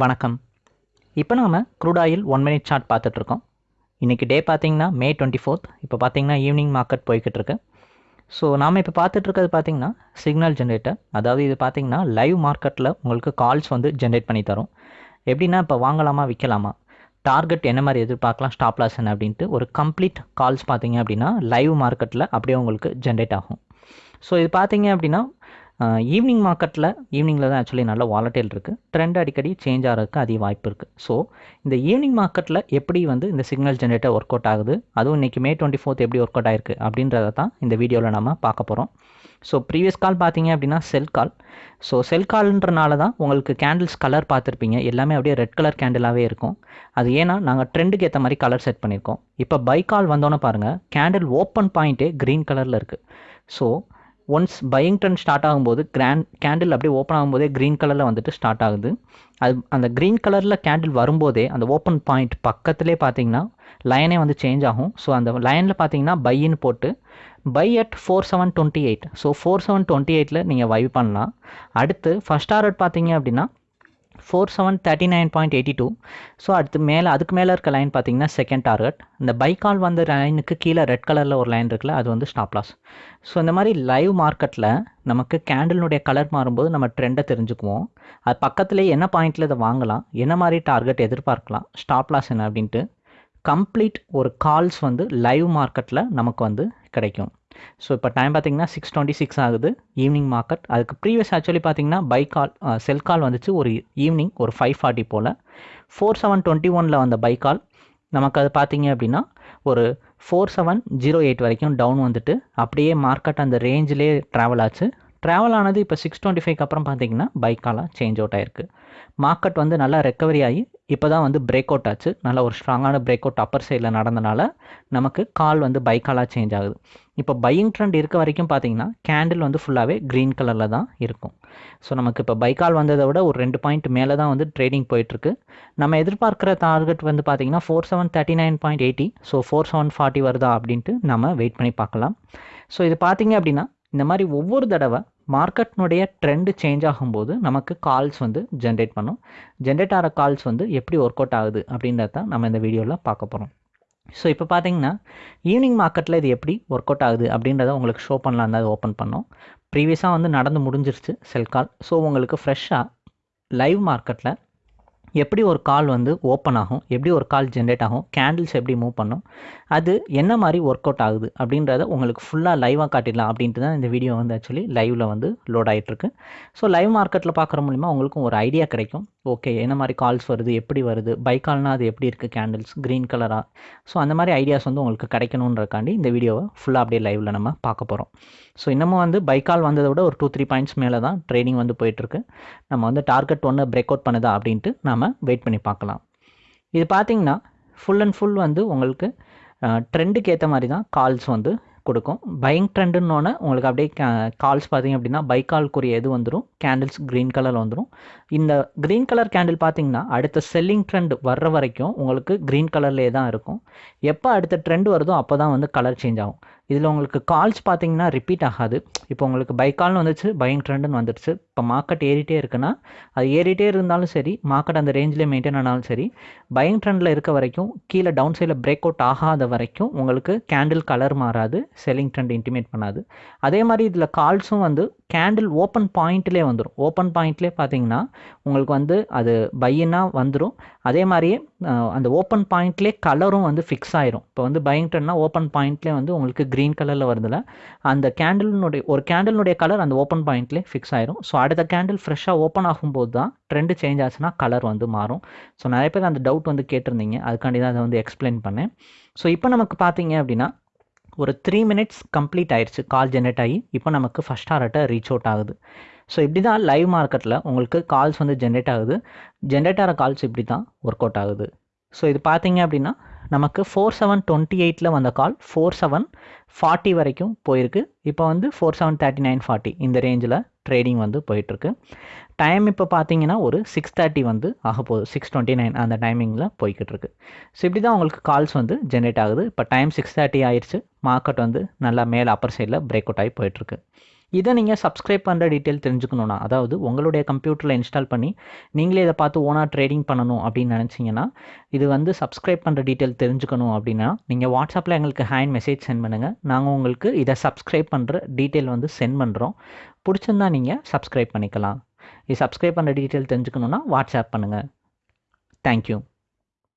வணக்கம். இப்போ நாம் crude oil one minute chart பார்த்துட்ருக்கோம். இன்றைக்கி டே பார்த்தீங்கன்னா மே டுவெண்ட்டி ஃபோர்த் இப்போ பார்த்தீங்கன்னா ஈவினிங் மார்க்கெட் போய்கிட்டு இருக்கு ஸோ நாம் இப்போ பார்த்துட்ருக்கிறது பார்த்திங்கன்னா சிக்னல் ஜென்ரேட்டர் அதாவது இது பார்த்திங்கன்னா லைவ் மார்க்கெட்டில் உங்களுக்கு கால்ஸ் வந்து ஜென்ரேட் பண்ணி தரும். எப்படின்னா இப்போ வாங்கலாமா விற்கலாமா டார்கெட் என்ன மாதிரி எதிர்பார்க்கலாம் ஸ்டாப் லாஸ் என்ன அப்படின்ட்டு ஒரு கம்ப்ளீட் கால்ஸ் பார்த்தீங்க அப்படின்னா லைவ் மார்க்கெட்டில் அப்படியே உங்களுக்கு ஜென்ரேட் ஆகும். ஸோ இது பார்த்தீங்க அப்படின்னா ஈவினிங் மார்க்கெட்டில் ஈவினிங்கில் தான் ஆக்சுவலி நல்ல வாலட்டைல் இருக்குது ட்ரெண்ட் அடிக்கடி சேஞ்ச் ஆகிறதுக்கு அதிக வாய்ப்பு இருக்குது ஸோ இந்த ஈவினிங் மார்க்கெட்டில் எப்படி வந்து இந்த சிக்னல் ஜென்ரேட்டர் ஒர்க் அவுட் ஆகுது? அதுவும் இன்றைக்கி மே டுவெண்ட்டி ஃபோர்த் எப்படி ஒர்க் அவுட் ஆயிருக்கு? அப்படின்றத தான் இந்த வீடியோவில் நம்ம பார்க்க போகிறோம் ஸோ ப்ரீவியஸ் கால் பார்த்தீங்க அப்படின்னா செல் கால் ஸோ செல் கால்ன்றனால தான் உங்களுக்கு கேண்டில்ஸ் கலர் பார்த்துருப்பீங்க. எல்லாமே அப்படியே ரெட் கலர் கேண்டிலாகவே இருக்கும். அது ஏன்னா நாங்கள் ட்ரெண்டுக்கு ஏற்ற மாதிரி கலர் செட் பண்ணியிருக்கோம். இப்போ பை கால் வந்தோன்னே பாருங்கள் கேண்டில் ஓப்பன் பாயிண்ட்டே க்ரீன் கலரில் இருக்குது so once buying trend start ஆகும்போது கிராண்ட் கேண்டில் அப்படியே ஓப்பன் ஆகும்போதே க்ரீன் கலரில் வந்துட்டு ஸ்டார்ட் ஆகுது. அது அந்த க்ரீன் கலரில் கேண்டில் வரும்போதே அந்த ஓப்பன் பாயிண்ட் பக்கத்துலேயே பார்த்தீங்கன்னா லைனே வந்து சேஞ்ச் ஆகும். ஸோ அந்த லைனில் பார்த்தீங்கன்னா பையின்னு போட்டு buy at four seven twenty eight so four seven twenty எயிட்டில் நீங்கள் வைவ் பண்ணலாம். அடுத்து ஃபஸ்ட் டாரட் பார்த்தீங்க அப்படின்னா four seven thirty nine point eighty two so அடுத்து மேலே அதுக்கு மேலே இருக்க லைன் பார்த்தீங்கன்னா செகண்ட் டார்கெட் இந்த பைக்கால் வந்த லைனுக்கு கீழே ரெட் கலரில் ஒரு லைன் இருக்குல்ல அது வந்து ஸ்டாப் லாஸ் ஸோ இந்த மாதிரி லைவ் மார்க்கெட்டில் நமக்கு கேண்டலினுடைய கலர் மாறும்போது நம்ம ட்ரெண்டை தெரிஞ்சுக்குவோம். அது பக்கத்துலேயே என்ன பாயிண்டில் இதை வாங்கலாம் என்ன மாதிரி டார்கெட் எதிர்பார்க்கலாம் ஸ்டாப் லாஸ் என்ன அப்படின்ட்டு கம்ப்ளீட் ஒரு கால்ஸ் வந்து லைவ் மார்க்கெட்டில் நமக்கு வந்து கிடைக்கும். ஸோ இப்போ டைம் பார்த்தீங்கன்னா சிக்ஸ் டுவெண்ட்டி சிக்ஸ் ஆகுது. ஈவினிங் மார்க்கெட் அதுக்கு ப்ரீவியஸ் ஆக்சுவலி பார்த்தீங்கன்னா பை கால் செல் கால் வந்துச்சு ஒரு ஈவினிங் ஒரு ஃபைவ் ஃபார்ட்டி போல். ஃபோர் செவன் டுவெண்ட்டி ஒனில் வந்த பை கால் நமக்கு அது பார்த்தீங்க அப்படின்னா ஒரு ஃபோர் செவன் ஜீரோ எயிட் வரைக்கும் டவுன் வந்துட்டு அப்படியே மார்க்கெட் அந்த ரேஞ்சிலே ட்ராவல் ஆச்சு. ட்ராவல் ஆனது இப்போ சிக்ஸ் டுவெண்ட்டி ஃபைவ்க்கு அப்புறம் பார்த்தீங்கன்னா பைக்காலாம் சேஞ்ச் அவுட் ஆயிருக்கு. மார்க்கெட் வந்து நல்லா ரெக்கவரி ஆகி இப்போ தான் வந்து பிரேக் அவுட் ஆச்சு. நல்ல ஒரு ஸ்ட்ராங்கான பிரேக் அவுட் அப்பர் சைடில் நடந்தனால நமக்கு கால் வந்து பைக்காலாக சேஞ்ச் ஆகுது. இப்போ பையிங் ட்ரெண்ட் இருக்க வரைக்கும் பார்த்தீங்கன்னா கேண்டில் வந்து ஃபுல்லாகவே க்ரீன் கலரில் தான் இருக்கும். ஸோ நமக்கு இப்போ பைக்கால் வந்ததை விட ஒரு ரெண்டு பாயிண்ட் மேலே தான் வந்து ட்ரேடிங் போயிட்டுருக்கு. நம்ம எதிர்பார்க்குற டார்கெட் வந்து பார்த்தீங்கன்னா four seven thirty nine point eighty so four seven forty வருதா அப்படின்ட்டு நம்ம வெயிட் பண்ணி பார்க்கலாம். ஸோ இது பார்த்தீங்க அப்படின்னா இந்த மாதிரி ஒவ்வொரு தடவை மார்க்கெட்னுடைய ட்ரெண்டு சேஞ்ச் ஆகும்போது நமக்கு கால்ஸ் வந்து ஜென்ரேட் பண்ணும். ஜென்ரேட் ஆகிற கால்ஸ் வந்து எப்படி ஒர்க் அவுட் ஆகுது அப்படின்றத தான் நம்ம இந்த வீடியோவில் பார்க்க போகிறோம் ஸோ இப்போ பார்த்தீங்கன்னா ஈவினிங் மார்க்கெட்டில் இது எப்படி ஒர்க் அவுட் ஆகுது அப்படின்றத உங்களுக்கு ஷோ பண்ணலாம் தான் ஓப்பன் பண்ணோம். ப்ரீவியஸாக வந்து நடந்து முடிஞ்சிருச்சு செல் கால் ஸோ உங்களுக்கு ஃப்ரெஷ்ஷாக லைவ் மார்க்கெட்டில் எப்படி ஒரு கால் வந்து ஓப்பன் ஆகும் எப்படி ஒரு கால் ஜென்ரேட் ஆகும் கேண்டில்ஸ் எப்படி மூவ் பண்ணும் அது என்ன மாதிரி ஒர்க் அவுட் ஆகுது அப்படின்றத உங்களுக்கு ஃபுல்லாக லைவாக காட்டிடலாம் அப்படின்ட்டு தான் இந்த வீடியோ வந்து ஆக்சுவலி லைவில் வந்து லோட் ஆகிட்டுருக்கு ஸோ லைவ் மார்க்கெட்டில் பார்க்குற மூலிமா உங்களுக்கும் ஒரு ஐடியா கிடைக்கும். ஓகே என்ன மாதிரி கால்ஸ் வருது எப்படி வருது பை கால்னால் அது எப்படி இருக்குது கேண்டில்ஸ் க்ரீன் கலராக ஸோ அந்த மாதிரி ஐடியாஸ் வந்து உங்களுக்கு கிடைக்கணுன்றக்காண்டி இந்த வீடியோவை ஃபுல்லாக அப்படியே லைவில் நம்ம பார்க்க போகிறோம் ஸோ இன்னமும் வந்து பை கால் வந்ததை விட ஒரு டூ த்ரீ பாயிண்ட்ஸ் மேலே தான் ட்ரேடிங் வந்து போயிட்டுருக்கு நம்ம வந்து டார்கெட் ஒன்று பிரேக் அவுட் பண்ணுதா அப்படின்ட்டு நம்ம வெயிட் பண்ணி பார்க்கலாம். இது பார்த்தீங்கன்னா ஃபுல் அண்ட் ஃபுல் வந்து உங்களுக்கு ட்ரெண்டுக்கு ஏற்ற மாதிரி தான் கால்ஸ் வந்து கொடுக்கும். பையிங் ட்ரெண்டுன்னொன்னே உங்களுக்கு அப்படியே கால்ஸ் பார்த்தீங்க அப்படின்னா பை கால்க்குரிய இது வந்துடும் கேண்டில்ஸ் க்ரீன் கலரில் வந்துடும் இந்த க்ரீன் கலர் கேண்டில் பார்த்தீங்கன்னா அடுத்த செல்லிங் ட்ரெண்ட் வர்ற வரைக்கும் உங்களுக்கு க்ரீன் கலர்லேயே தான் இருக்கும். எப்போ அடுத்த ட்ரெண்ட் வருதோ அப்போ தான் வந்து கலர் சேஞ்ச் ஆகும். இதில் உங்களுக்கு கால்ஸ் பார்த்தீங்கன்னா ரிப்பீட் ஆகாது. இப்போ உங்களுக்கு பை கால்னு வந்துச்சு பையிங் ட்ரெண்டுன்னு வந்துடுச்சு. இப்போ மார்க்கெட் ஏறிட்டே இருக்குன்னா அது ஏறிட்டே இருந்தாலும் சரி மார்க்கெட் அந்த ரேஞ்சிலே மெயின்டைன் ஆனாலும் சரி பையிங் ட்ரெண்டில் இருக்க வரைக்கும் கீழே டவுன் சைடில் பிரேக் அவுட் ஆகாத வரைக்கும் உங்களுக்கு கேண்டில் கலர் மாறாது செல்லிங் ட்ரெண்ட் இன்டிமேட் பண்ணாது. அதே மாதிரி இதில் கால்ஸும் வந்து கேண்டில் ஓப்பன் பாயிண்ட்லேயே வந்துடும் ஓப்பன் பாயிண்ட்லேயே பார்த்தீங்கன்னா உங்களுக்கு வந்து அது பையினா வந்துடும் அதே மாதிரியே அந்த ஓப்பன் பாயிண்ட்லேயே கலரும் வந்து ஃபிக்ஸ் ஆயிரும். இப்போ வந்து பையிங் ஓப்பன் பாயிண்ட்லேயே வந்து உங்களுக்கு க்ரீன் கலரில் வருதுல அந்த கேண்டில்னுடைய ஒரு கேண்டில்னுடைய கலர் அந்த ஓப்பன் பாயிண்ட்லேயே ஃபிக்ஸ் ஆயிரும். ஸோ அடுத்த கேண்டில் ஃப்ரெஷ்ஷாக ஓப்பன் ஆகும்போது தான் ட்ரெண்டு சேஞ்ச் ஆச்சுன்னா கலர் வந்து மாறும். ஸோ நிறைய பேர் அந்த டவுட் வந்து கேட்டிருந்தீங்க. அதுக்காண்டி தான் அதை வந்து எக்ஸ்பிளைன் பண்ணேன். ஸோ இப்போ நமக்கு பார்த்தீங்க அப்படின்னா ஒரு த்ரீ மினிட்ஸ் கம்ப்ளீட் ஆயிடுச்சு கால் ஜென்ரேட் ஆகி இப்போ நமக்கு ஃபஸ்ட் டாரட்டை ரீச் அவுட் ஆகுது. ஸோ இப்படி தான் லைவ் மார்க்கெட்டில் உங்களுக்கு கால்ஸ் வந்து ஜென்ரேட் ஆகுது. ஜென்ரேட் ஆகிற கால்ஸ் இப்படி தான் ஒர்க் அவுட் ஆகுது. ஸோ இது பார்த்தீங்க அப்படின்னா நமக்கு ஃபோர் செவன் டுவெண்ட்டி எயிட்டில் வந்த கால் ஃபோர் செவன் ஃபார்ட்டி வரைக்கும் போயிருக்கு. இப்போ வந்து four seven thirty nine forty இந்த ரேஞ்சில் ட்ரேடிங் வந்து போயிட்டுருக்கு. டைம் இப்போ பார்த்தீங்கன்னா ஒரு சிக்ஸ் தேர்ட்டி வந்து ஆக போகுது. சிக்ஸ் டுவெண்ட்டி நைன் அந்த டைமிங்கில் போய்கிட்டு இருக்கு ஸோ இப்படி தான் உங்களுக்கு கால்ஸ் வந்து ஜென்ரேட் ஆகுது. இப்போ டைம் சிக்ஸ் தேர்ட்டி ஆயிடுச்சு. மார்க்கெட் வந்து நல்லா மேலே அப்பர் சைடில் பிரேக் அவுட் ஆகி போயிட்டுருக்கு. இதை நீங்கள் சப்ஸ்கிரைப் பண்ணுற டீட்டெயில் தெரிஞ்சுக்கணுன்னா அதாவது உங்களுடைய கம்ப்யூட்டரில் இன்ஸ்டால் பண்ணி நீங்களே இதை பார்த்து ஓனாக ட்ரேடிங் பண்ணணும் அப்படின்னு நினச்சிங்கன்னா இது வந்து சப்ஸ்கிரைப் பண்ணுற டீட்டெயில் தெரிஞ்சுக்கணும் அப்படின்னா நீங்கள் வாட்ஸ்அப்பில் எங்களுக்கு ஹேண்ட் மெசேஜ் சென்ட் பண்ணுங்கள் நாங்கள் உங்களுக்கு இதை சப்ஸ்கிரைப் பண்ணுற டீட்டெயில் வந்து சென்ட் பண்ணுறோம் பிடிச்சிருந்தா நீங்கள் சப்ஸ்கிரைப் பண்ணிக்கலாம். இது சப்ஸ்கிரைப் பண்ணுற டீட்டெயில் தெரிஞ்சுக்கணுன்னா வாட்ஸ்அப் பண்ணுங்கள் தேங்க்யூ